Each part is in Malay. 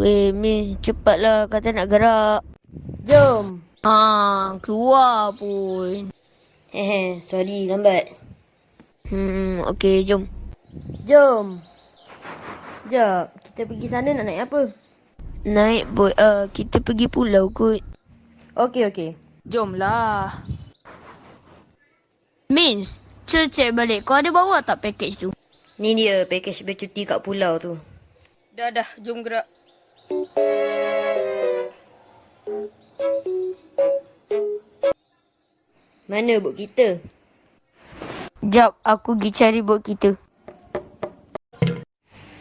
Weh, Min, cepatlah kata nak gerak. Jom. Ah, keluar pun. Hehe, sorry lambat. Hmm, okey, jom. Jom. Jap, kita pergi sana nak naik apa? Naik bot. Uh, kita pergi pulau kot. Okey, okey. Jomlah. Mins, cek cek balik. Kau ada bawa tak package tu? Ni dia package bercuti kat pulau tu. Dah dah, jom gerak. Mana bot kita? Jap, aku pergi cari bot kita.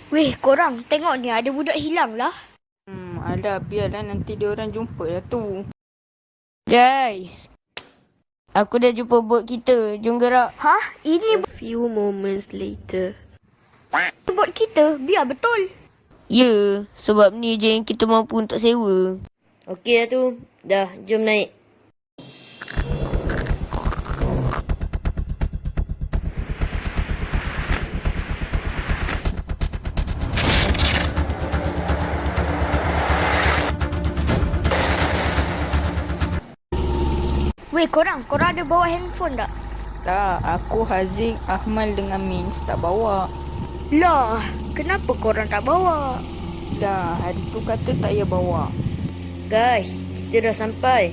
Weh, korang tengok ni ada budak hilang lah. Hmm, alah biarlah nanti dia orang jumpa lah tu. Guys. Aku dah jumpa bot kita. Jom gerak. Hah? Ini Few moments later. bot kita. Biar betul. Ya, sebab ni je yang kita mampu untuk sewa. Okey lah tu. Dah, jom naik. Weh, korang. Korang ada bawa handphone tak? Tak, aku Haziq, Ahmal dengan Mins tak bawa. Lah, kenapa korang tak bawa? Dah, hari tu kata tak payah bawa. Guys, kita dah sampai.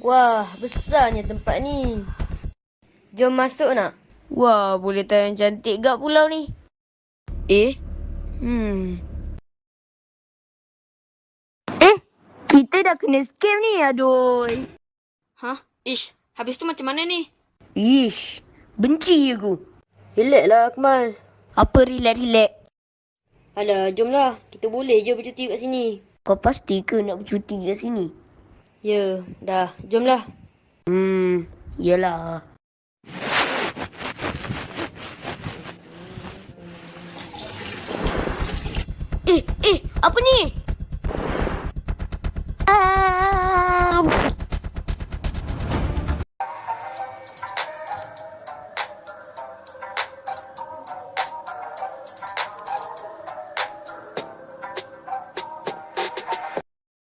Wah, besarnya tempat ni. Jom masuk nak? Wah, boleh tayang cantik gak pulau ni. Eh? Hmm. Eh, kita dah kena scam ni, aduh. Hah? Ish, habis tu macam mana ni? Ish, benci aku. Relax lah Akmal. Apa relax-relax? Alah, jomlah. Kita boleh je bercuti kat sini. Kau pasti ke nak bercuti kat sini? Ya, dah. Jomlah. Hmm, yelah. Eh, eh, apa ni?